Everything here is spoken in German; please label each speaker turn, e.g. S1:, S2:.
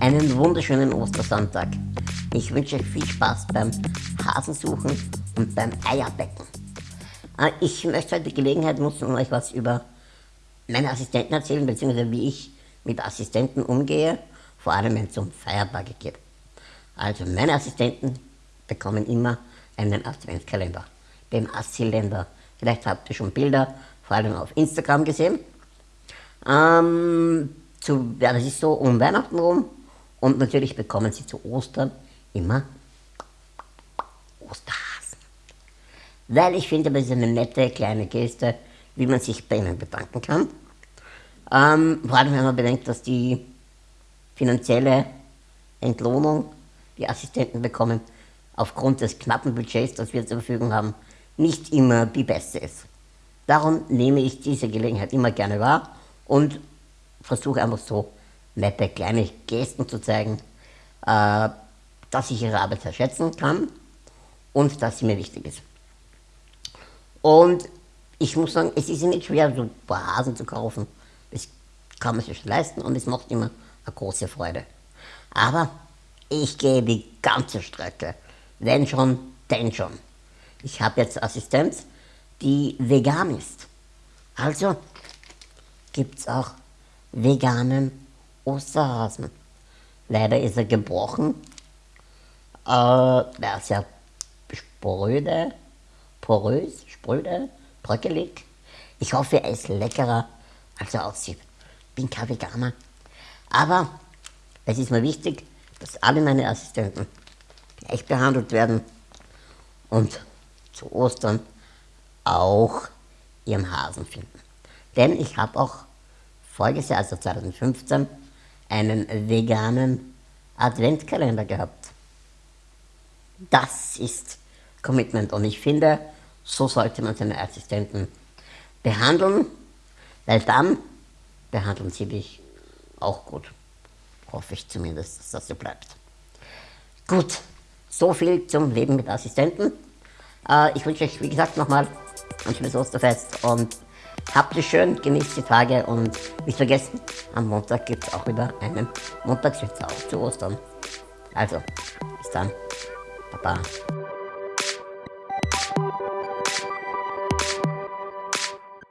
S1: einen wunderschönen Ostersonntag. Ich wünsche euch viel Spaß beim Hasensuchen und beim Eierbecken. Äh, ich möchte heute die Gelegenheit nutzen, um euch was über meine Assistenten erzählen, beziehungsweise wie ich mit Assistenten umgehe, vor allem wenn es um Feiertage geht. Also meine Assistenten bekommen immer einen Adventskalender, den Assilender. Vielleicht habt ihr schon Bilder, vor allem auf Instagram gesehen. Ähm, zu, ja, das ist so um Weihnachten rum und natürlich bekommen sie zu Ostern immer Osterhasen. Weil ich finde, das ist eine nette kleine Geste, wie man sich bei ihnen bedanken kann. Ähm, vor allem wenn man bedenkt, dass die finanzielle Entlohnung, die Assistenten bekommen, aufgrund des knappen Budgets, das wir zur Verfügung haben, nicht immer die beste ist. Darum nehme ich diese Gelegenheit immer gerne wahr und versuche einfach so nette kleine Gesten zu zeigen, äh, dass ich ihre Arbeit schätzen kann und dass sie mir wichtig ist. Und ich muss sagen, es ist nicht schwer, so ein paar Hasen zu kaufen. Das kann man sich leisten und es macht immer eine große Freude. Aber ich gehe die ganze Strecke. Wenn schon, denn schon. Ich habe jetzt Assistenz, die vegan ist. Also gibt es auch veganen Osterhasen. Leider ist er gebrochen. Äh, er ist ja spröde, porös, spröde, bröckelig. Ich hoffe, er ist leckerer, als er aussieht. Bin kein Veganer. Aber es ist mir wichtig, dass alle meine Assistenten gleich behandelt werden und zu Ostern auch ihren Hasen finden. Denn ich habe auch voriges Jahr, also 2015, einen veganen Adventkalender gehabt. Das ist Commitment und ich finde, so sollte man seine Assistenten behandeln, weil dann behandeln sie dich auch gut. Hoffe ich zumindest, dass das so bleibt. Gut, so viel zum Leben mit Assistenten. Äh, ich wünsche euch, wie gesagt, nochmal ein schönes Osterfest und habt es schön, genießt die Tage und nicht vergessen, am Montag gibt es auch wieder einen Montagswitz auf zu Ostern. Also, bis dann. Baba.